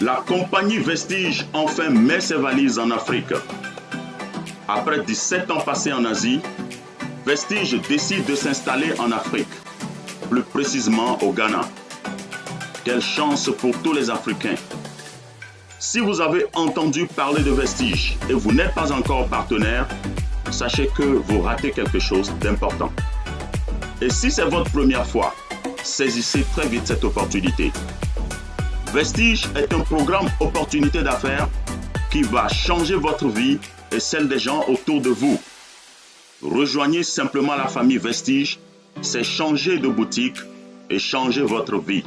la compagnie Vestige enfin met ses valises en Afrique. Après 17 ans passés en Asie, Vestige décide de s'installer en Afrique, plus précisément au Ghana. Quelle chance pour tous les Africains. Si vous avez entendu parler de Vestige et vous n'êtes pas encore partenaire, sachez que vous ratez quelque chose d'important. Et si c'est votre première fois, saisissez très vite cette opportunité. Vestige est un programme opportunité d'affaires qui va changer votre vie et celle des gens autour de vous. Rejoignez simplement la famille Vestige, c'est changer de boutique et changer votre vie.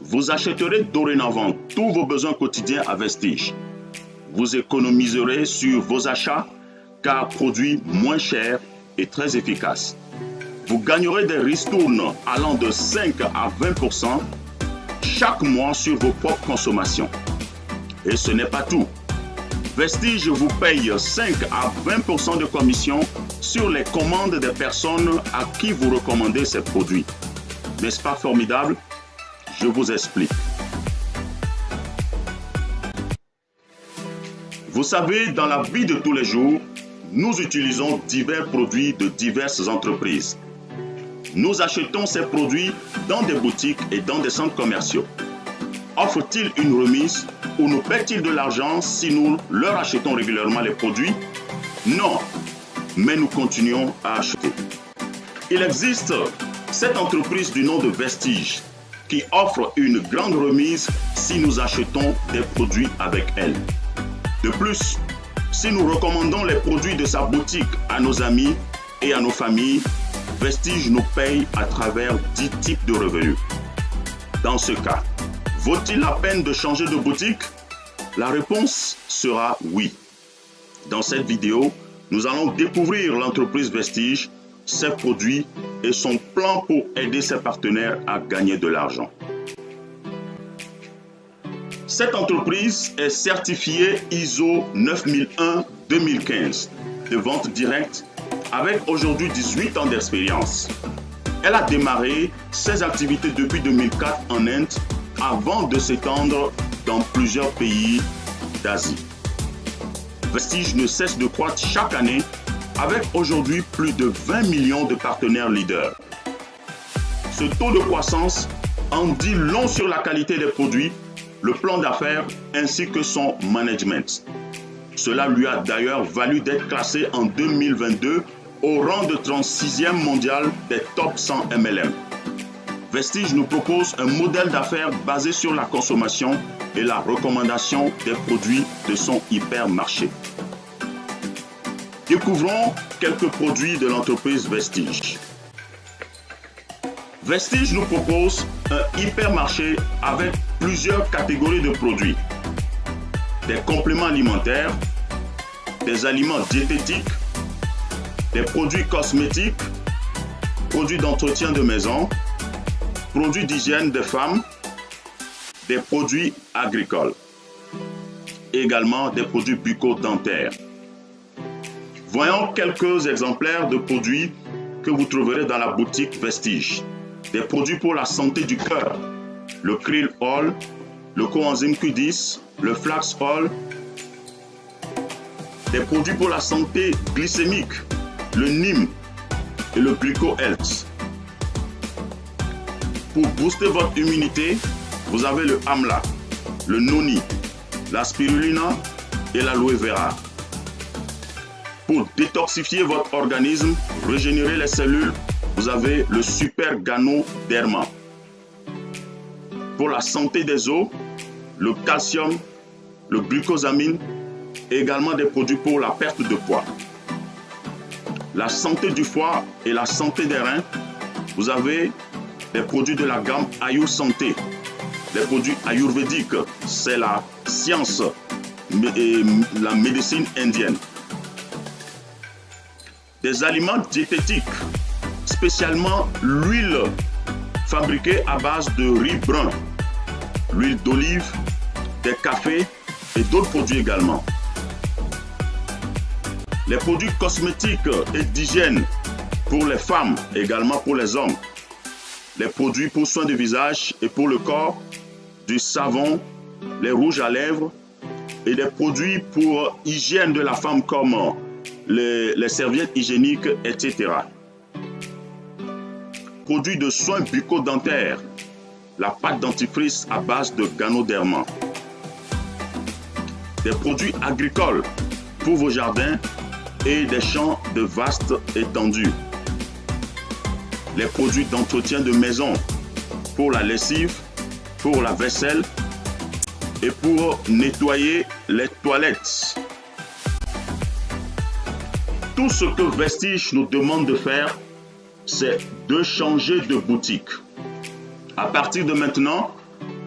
Vous achèterez dorénavant tous vos besoins quotidiens à Vestige. Vous économiserez sur vos achats car produit moins cher et très efficace. Vous gagnerez des ristournes allant de 5 à 20 chaque mois sur vos propres consommations. Et ce n'est pas tout. Vestige vous paye 5 à 20% de commission sur les commandes des personnes à qui vous recommandez ces produits. N'est-ce pas formidable? Je vous explique. Vous savez, dans la vie de tous les jours, nous utilisons divers produits de diverses entreprises. Nous achetons ces produits dans des boutiques et dans des centres commerciaux. Offre-t-il une remise ou nous paie-t-il de l'argent si nous leur achetons régulièrement les produits? Non, mais nous continuons à acheter. Il existe cette entreprise du nom de Vestige qui offre une grande remise si nous achetons des produits avec elle. De plus, si nous recommandons les produits de sa boutique à nos amis et à nos familles, Vestige nous paye à travers 10 types de revenus. Dans ce cas, vaut-il la peine de changer de boutique? La réponse sera oui. Dans cette vidéo, nous allons découvrir l'entreprise Vestige, ses produits et son plan pour aider ses partenaires à gagner de l'argent. Cette entreprise est certifiée ISO 9001-2015 de vente directe avec aujourd'hui 18 ans d'expérience. Elle a démarré ses activités depuis 2004 en Inde avant de s'étendre dans plusieurs pays d'Asie. Vestige ne cesse de croître chaque année avec aujourd'hui plus de 20 millions de partenaires leaders. Ce taux de croissance en dit long sur la qualité des produits, le plan d'affaires ainsi que son management. Cela lui a d'ailleurs valu d'être classé en 2022 au rang de 36e mondial des top 100 MLM. Vestige nous propose un modèle d'affaires basé sur la consommation et la recommandation des produits de son hypermarché. Découvrons quelques produits de l'entreprise Vestige. Vestige nous propose un hypermarché avec plusieurs catégories de produits. Des compléments alimentaires, des aliments diététiques, des produits cosmétiques, produits d'entretien de maison, produits d'hygiène des femmes, des produits agricoles, également des produits bucco-dentaires. Voyons quelques exemplaires de produits que vous trouverez dans la boutique Vestige. Des produits pour la santé du cœur, le krill oil, le coenzyme Q10, le flax oil, des produits pour la santé glycémique, le NIM et le Glyco Health. Pour booster votre immunité, vous avez le AMLA, le NONI, la spirulina et l'aloe vera. Pour détoxifier votre organisme, régénérer les cellules, vous avez le Super Gano Derma. Pour la santé des os, le calcium, le glucosamine également des produits pour la perte de poids. La santé du foie et la santé des reins, vous avez des produits de la gamme Ayu Santé. Les produits ayurvédiques, c'est la science et la médecine indienne. Des aliments diététiques, spécialement l'huile fabriquée à base de riz brun, l'huile d'olive, des cafés et d'autres produits également les produits cosmétiques et d'hygiène pour les femmes, également pour les hommes, les produits pour soins de visage et pour le corps, du savon, les rouges à lèvres et des produits pour hygiène de la femme comme les, serviettes hygiéniques, etc. Produits de soins bucco-dentaires, la pâte dentifrice à base de ganoderma. Des produits agricoles pour vos jardins et des champs de vastes étendues. Les produits d'entretien de maison pour la lessive, pour la vaisselle et pour nettoyer les toilettes. Tout ce que Vestige nous demande de faire, c'est de changer de boutique. À partir de maintenant,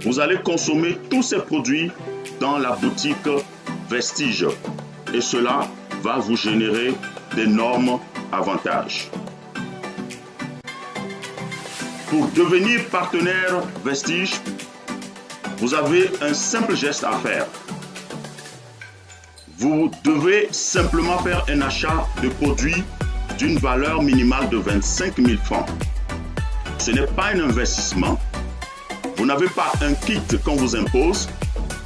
vous allez consommer tous ces produits dans la boutique Vestige. Et cela va vous générer d'énormes avantages. Pour devenir partenaire Vestige, vous avez un simple geste à faire. Vous devez simplement faire un achat de produits d'une valeur minimale de 25 000 francs. Ce n'est pas un investissement. Vous n'avez pas un kit qu'on vous impose,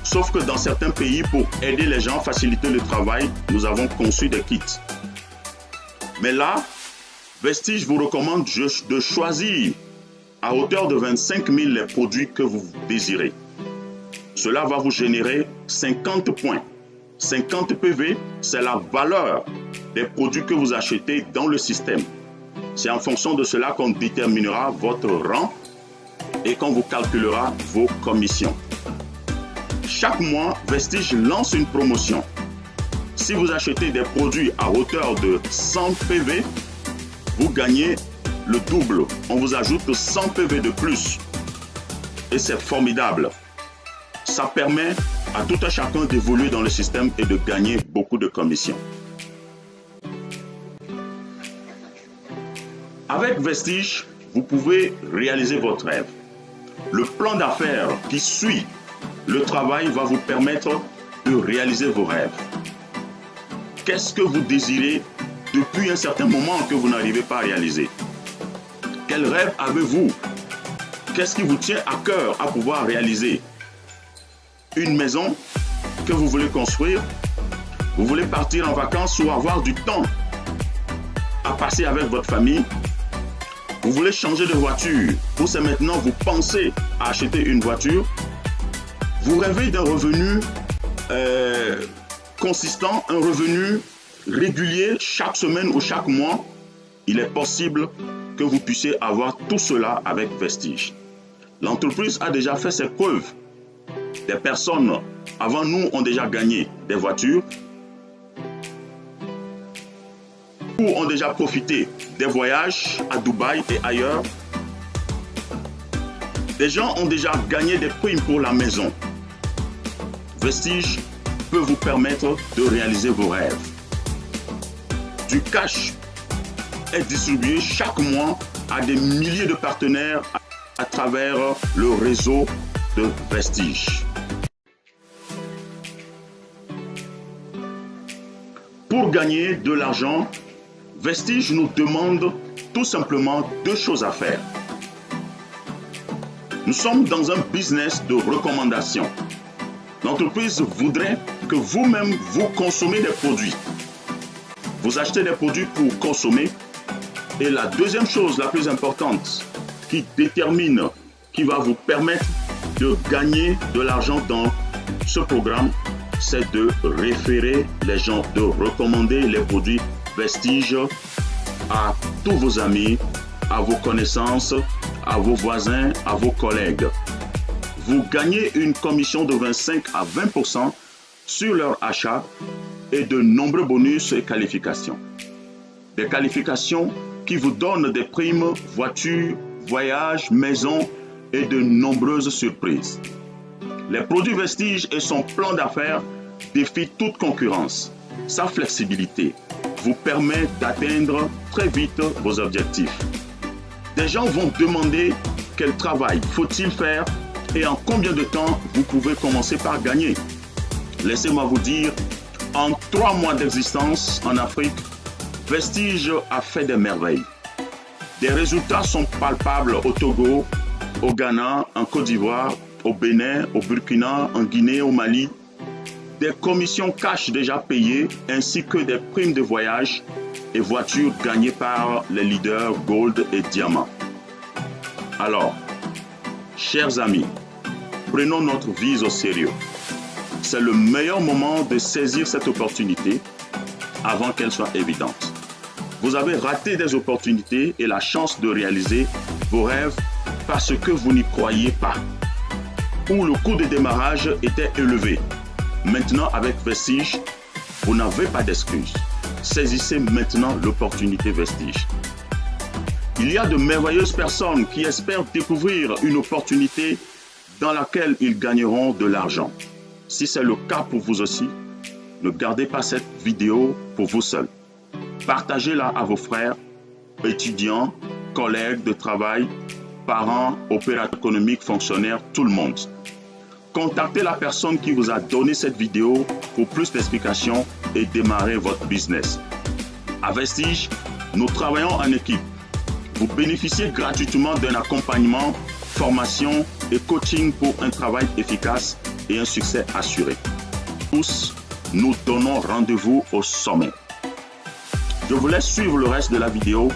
sauf que dans certains pays, pour aider les gens, faciliter le travail, nous avons conçu des kits. Mais là, Vestige vous recommande de choisir à hauteur de 25 000 les produits que vous désirez. Cela va vous générer 50 points. 50 PV, c'est la valeur des produits que vous achetez dans le système. C'est en fonction de cela qu'on déterminera votre rang et qu'on vous calculera vos commissions. Chaque mois, Vestige lance une promotion. Si vous achetez des produits à hauteur de 100 PV, vous gagnez le double. On vous ajoute 100 PV de plus. Et c'est formidable. Ça permet à tout un chacun d'évoluer dans le système et de gagner beaucoup de commissions. Avec Vestige, vous pouvez réaliser votre rêve. Le plan d'affaires qui suit le travail va vous permettre de réaliser vos rêves. Qu'est-ce que vous désirez depuis un certain moment que vous n'arrivez pas à réaliser? Quel rêve avez-vous? Qu'est-ce qui vous tient à cœur à pouvoir réaliser? Une maison que vous voulez construire? Vous voulez partir en vacances ou avoir du temps à passer avec votre famille? Vous voulez changer de voiture. Ou c'est maintenant vous pensez à acheter une voiture? Vous rêvez d'un revenu euh, consistant, un revenu régulier chaque semaine ou chaque mois. Il est possible que vous puissiez avoir tout cela avec Vestige. L'entreprise a déjà fait ses preuves. Des personnes avant nous ont déjà gagné des voitures ou ont déjà profité des voyages à Dubaï et ailleurs. Des gens ont déjà gagné des primes pour la maison. Vestige peut vous permettre de réaliser vos rêves. Du cash est distribué chaque mois à des milliers de partenaires à travers le réseau de Vestige. Pour gagner de l'argent, Vestige nous demande tout simplement deux choses à faire. Nous sommes dans un business de recommandation. L'entreprise voudrait que vous-même vous consommez des produits. Vous achetez des produits pour consommer. Et la deuxième chose la plus importante qui détermine, qui va vous permettre de gagner de l'argent dans ce programme, c'est de référer les gens, de recommander les produits Vestige à tous vos amis, à vos connaissances, à vos voisins, à vos collègues. Vous gagnez une commission de 25 à 20% sur leur achat et de nombreux bonus et qualifications. Des qualifications qui vous donnent des primes, voitures, voyages, maisons et de nombreuses surprises. Les produits Vestige et son plan d'affaires défient toute concurrence. Sa flexibilité, vous permet d'atteindre très vite vos objectifs. Des gens vont demander quel travail faut-il faire et en combien de temps vous pouvez commencer par gagner. Laissez-moi vous dire, en trois mois d'existence en Afrique, Vestige a fait des merveilles. Des résultats sont palpables au Togo, au Ghana, en Côte d'Ivoire, au Bénin, au Burkina, en Guinée, au Mali, des commissions cash déjà payées ainsi que des primes de voyage et voitures gagnées par les leaders Gold et Diamant. Alors, chers amis, prenons notre vie au sérieux. C'est le meilleur moment de saisir cette opportunité avant qu'elle soit évidente. Vous avez raté des opportunités et la chance de réaliser vos rêves parce que vous n'y croyez pas. Ou le coût de démarrage était élevé. Maintenant, avec Vestige, vous n'avez pas d'excuses. Saisissez maintenant l'opportunité Vestige. Il y a de merveilleuses personnes qui espèrent découvrir une opportunité dans laquelle ils gagneront de l'argent. Si c'est le cas pour vous aussi, ne gardez pas cette vidéo pour vous seul. Partagez-la à vos frères, étudiants, collègues de travail, parents, opérateurs économiques, fonctionnaires, tout le monde. Contactez la personne qui vous a donné cette vidéo pour plus d'explications et démarrer votre business. À Vestige, nous travaillons en équipe. Vous bénéficiez gratuitement d'un accompagnement, formation et coaching pour un travail efficace et un succès assuré. Tous, nous donnons rendez-vous au sommet. Je vous laisse suivre le reste de la vidéo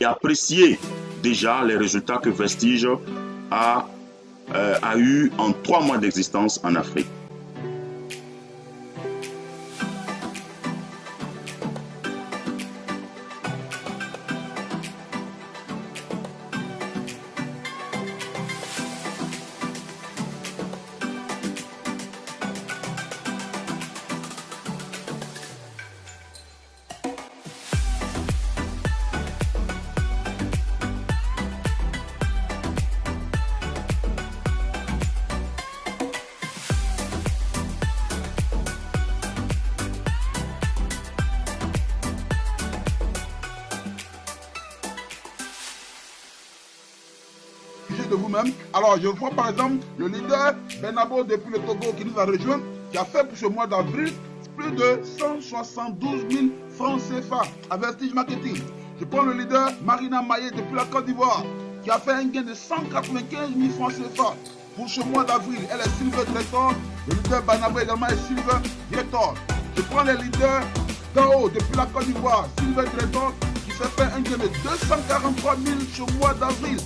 et apprécier déjà les résultats que Vestige a, euh, a eu en trois mois d'existence en Afrique. Alors, je vois par exemple le leader Benabo depuis le Togo qui nous a rejoint, qui a fait pour ce mois d'avril plus de 172 000 francs CFA à Vestige Marketing. Je prends le leader Marina Maillet depuis la Côte d'Ivoire, qui a fait un gain de 195 000 francs CFA pour ce mois d'avril. Elle est Silver Director. Le leader Banabo également est Silver Director. Je prends les leaders d'en depuis la Côte d'Ivoire, Silver Director, qui s'est fait un gain de 243 000 ce mois d'avril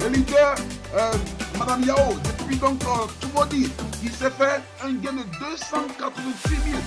le leader, euh, Madame Yao, depuis donc euh, dit, qui s'est fait un gain de 286 000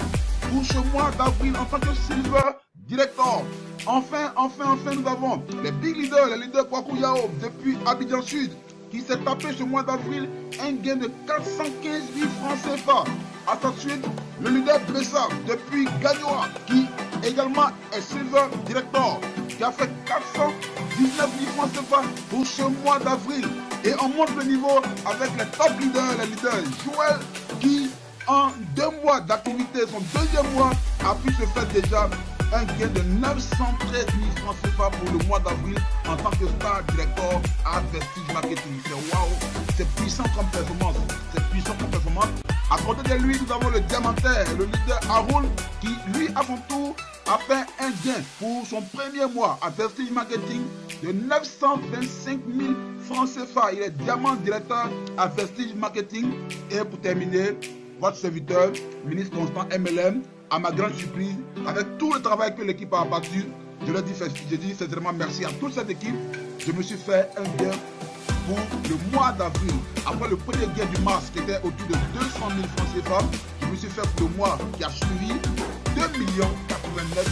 pour ce mois d'avril en tant que Silver Director. Enfin, enfin, enfin, nous avons les big leaders, les leaders Kwaku Yao depuis Abidjan Sud, qui s'est tapé ce mois d'avril un gain de 415 000 francs CFA. À sa suite, le leader Bessa depuis Gagnoa, qui également est Silver Director, qui a fait 419 000 francs CFA pour ce mois d'avril. Et on monte le niveau avec les top leaders, les leaders Joël, qui en deux mois d'activité, son deuxième mois, a pu se faire déjà un gain de 913 000 francs CFA pour le mois d'avril en tant que star director à Vestige Marketing. C'est waouh, c'est puissant comme performance, c'est puissant comme performance. À côté de lui, nous avons le diamantaire, le leader Haroun, qui lui, à tour, a fait un gain pour son premier mois à Vestige Marketing de 925 000 francs CFA. Il est diamant directeur à Vestige Marketing. Et pour terminer, votre serviteur, ministre Constant MLM, à ma grande surprise, avec tout le travail que l'équipe a abattu, je leur dis, sincèrement merci à toute cette équipe. Je me suis fait un gain pour le mois d'avril. Après le premier gain du mars qui était autour de 200 000 francs CFA, je me suis fait le mois qui a suivi 2 89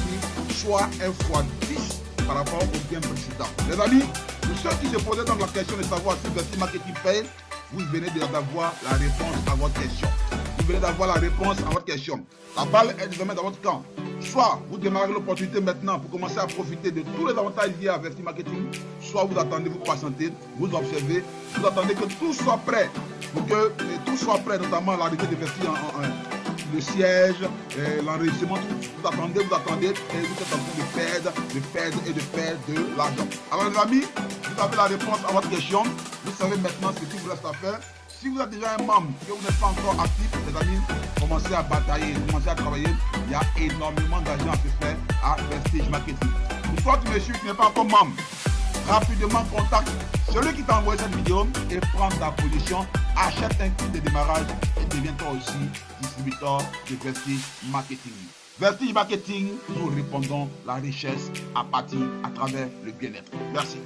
000, soit 1 fois 10 par rapport au gain précédent. Les amis, pour ceux qui se posaient donc la question de savoir si Versi Marketing paye, vous venez d'avoir la réponse à votre question vous venez d'avoir la réponse à votre question. La balle est désormais dans votre camp. Soit vous démarrez l'opportunité maintenant pour commencer à profiter de tous les avantages liés à Verti Marketing, soit vous attendez, vous patientez, vous observez, vous attendez que tout soit prêt, pour que tout soit prêt, notamment l'arrivée de Verti en, le siège, l'enregistrement, vous attendez, vous attendez, et vous êtes en train de perdre, de perdre et de perdre de l'argent. Alors les amis, vous avez la réponse à votre question. Vous savez maintenant ce qu'il vous reste à faire. Si vous êtes déjà un membre et vous n'êtes pas encore actif, les amis, commencez à batailler, commencez à travailler. Il y a énormément d'argent à se faire à Prestige Marketing. Fois que tu me suis, tu n'es pas encore membre, rapidement contacte celui qui t'a envoyé cette vidéo et prends ta position achète un kit de démarrage et deviens toi aussi distributeur de Vestige Marketing. Vestige Marketing, nous répondons la richesse à partir à travers le bien-être. Merci.